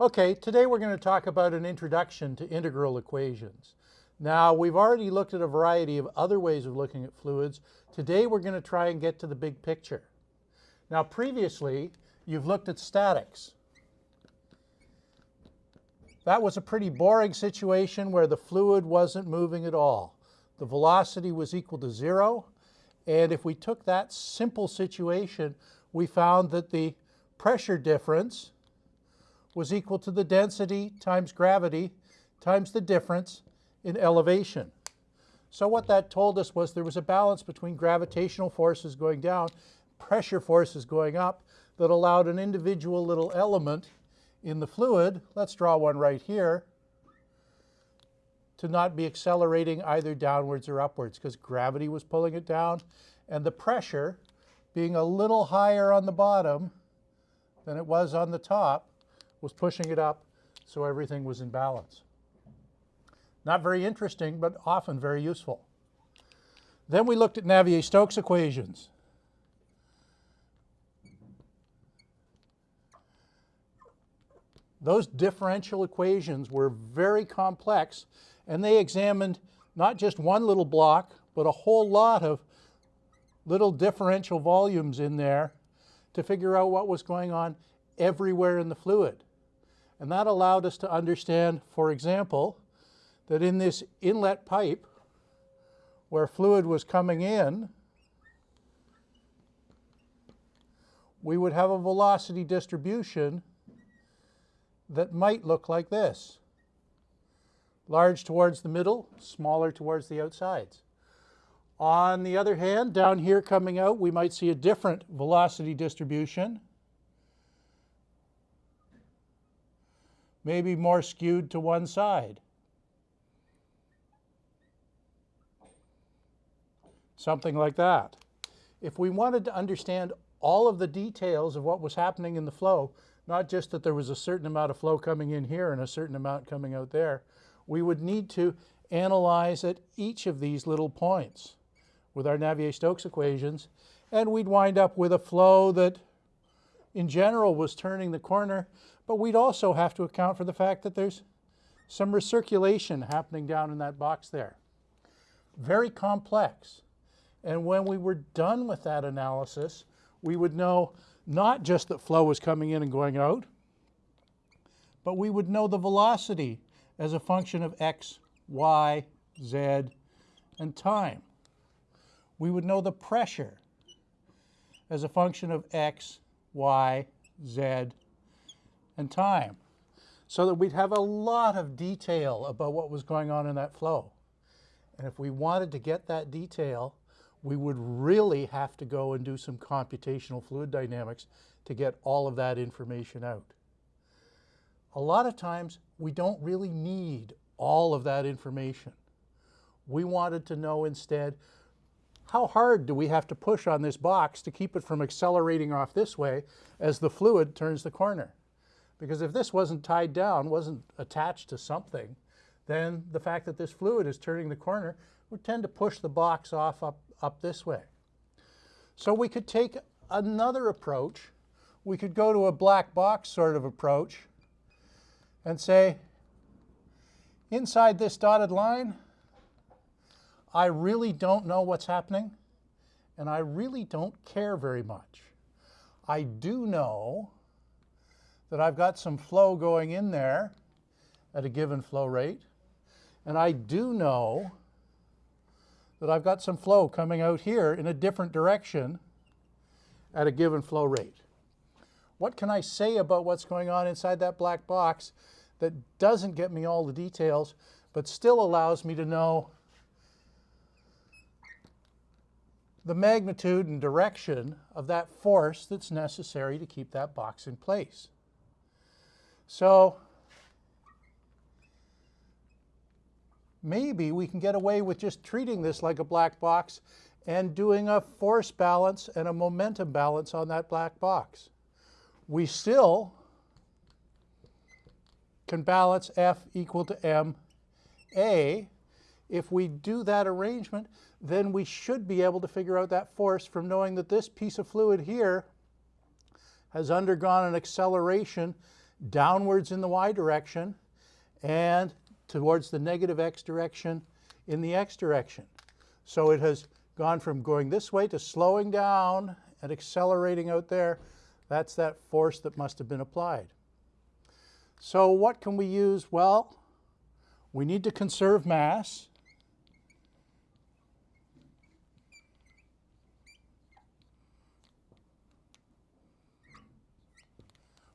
Okay, today we're going to talk about an introduction to integral equations. Now, we've already looked at a variety of other ways of looking at fluids. Today we're going to try and get to the big picture. Now, previously, you've looked at statics. That was a pretty boring situation where the fluid wasn't moving at all. The velocity was equal to zero, and if we took that simple situation, we found that the pressure difference was equal to the density times gravity times the difference in elevation. So what that told us was there was a balance between gravitational forces going down, pressure forces going up, that allowed an individual little element in the fluid, let's draw one right here, to not be accelerating either downwards or upwards because gravity was pulling it down and the pressure being a little higher on the bottom than it was on the top was pushing it up so everything was in balance. Not very interesting, but often very useful. Then we looked at Navier-Stokes equations. Those differential equations were very complex, and they examined not just one little block, but a whole lot of little differential volumes in there to figure out what was going on everywhere in the fluid. And that allowed us to understand, for example, that in this inlet pipe where fluid was coming in, we would have a velocity distribution that might look like this. Large towards the middle, smaller towards the outsides. On the other hand, down here coming out, we might see a different velocity distribution. Maybe more skewed to one side. Something like that. If we wanted to understand all of the details of what was happening in the flow, not just that there was a certain amount of flow coming in here and a certain amount coming out there, we would need to analyze at each of these little points with our Navier-Stokes equations, and we'd wind up with a flow that in general was turning the corner, but we'd also have to account for the fact that there's some recirculation happening down in that box there. Very complex. And when we were done with that analysis, we would know not just that flow was coming in and going out, but we would know the velocity as a function of x, y, z, and time. We would know the pressure as a function of x, y, z, and time. So that we'd have a lot of detail about what was going on in that flow. And if we wanted to get that detail, we would really have to go and do some computational fluid dynamics to get all of that information out. A lot of times, we don't really need all of that information. We wanted to know instead how hard do we have to push on this box to keep it from accelerating off this way as the fluid turns the corner? Because if this wasn't tied down, wasn't attached to something, then the fact that this fluid is turning the corner would tend to push the box off up, up this way. So we could take another approach. We could go to a black box sort of approach and say, inside this dotted line, I really don't know what's happening, and I really don't care very much. I do know that I've got some flow going in there at a given flow rate, and I do know that I've got some flow coming out here in a different direction at a given flow rate. What can I say about what's going on inside that black box that doesn't get me all the details, but still allows me to know the magnitude and direction of that force that's necessary to keep that box in place. So maybe we can get away with just treating this like a black box and doing a force balance and a momentum balance on that black box. We still can balance F equal to m a. If we do that arrangement, then we should be able to figure out that force from knowing that this piece of fluid here has undergone an acceleration downwards in the y direction and towards the negative x direction in the x direction. So it has gone from going this way to slowing down and accelerating out there. That's that force that must have been applied. So what can we use? Well, we need to conserve mass.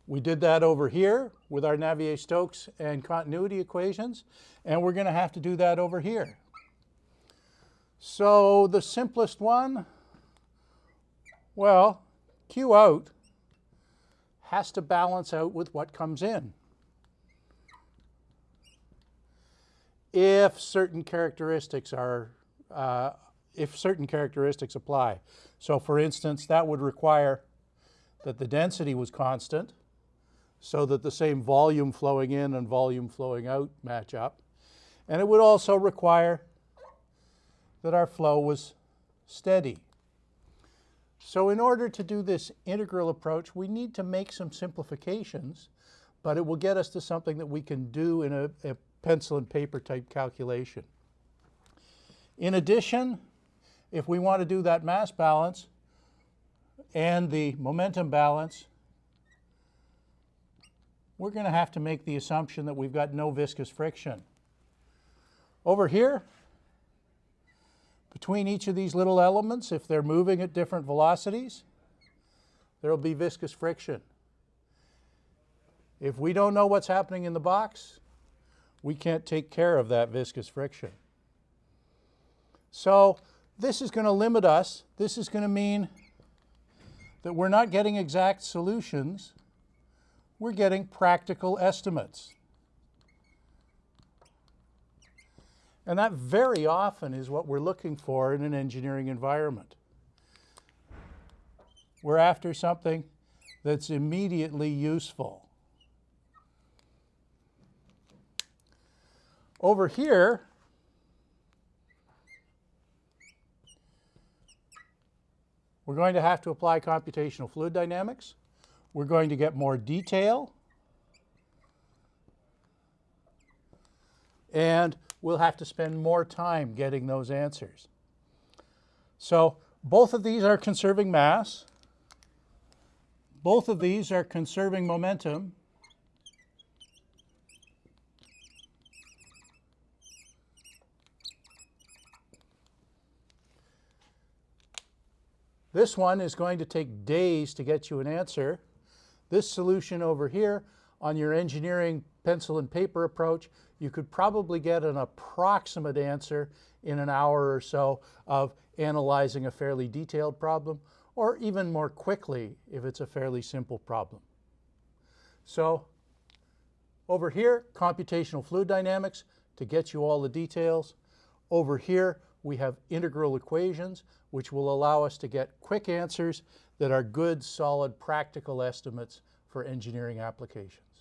We did that over here with our Navier-Stokes and continuity equations, and we're going to have to do that over here. So the simplest one, well, Q out has to balance out with what comes in. If certain characteristics are, uh, if certain characteristics apply. So for instance, that would require that the density was constant so that the same volume flowing in and volume flowing out match up. And it would also require that our flow was steady. So in order to do this integral approach, we need to make some simplifications, but it will get us to something that we can do in a, a pencil and paper type calculation. In addition, if we want to do that mass balance and the momentum balance, we're going to have to make the assumption that we've got no viscous friction. Over here, between each of these little elements, if they're moving at different velocities, there will be viscous friction. If we don't know what's happening in the box, we can't take care of that viscous friction. So this is going to limit us. This is going to mean that we're not getting exact solutions we're getting practical estimates. And that very often is what we're looking for in an engineering environment. We're after something that's immediately useful. Over here, we're going to have to apply computational fluid dynamics. We're going to get more detail. And we'll have to spend more time getting those answers. So both of these are conserving mass. Both of these are conserving momentum. This one is going to take days to get you an answer. This solution over here on your engineering pencil and paper approach, you could probably get an approximate answer in an hour or so of analyzing a fairly detailed problem, or even more quickly if it's a fairly simple problem. So over here, computational fluid dynamics to get you all the details. Over here, we have integral equations, which will allow us to get quick answers that are good, solid, practical estimates for engineering applications.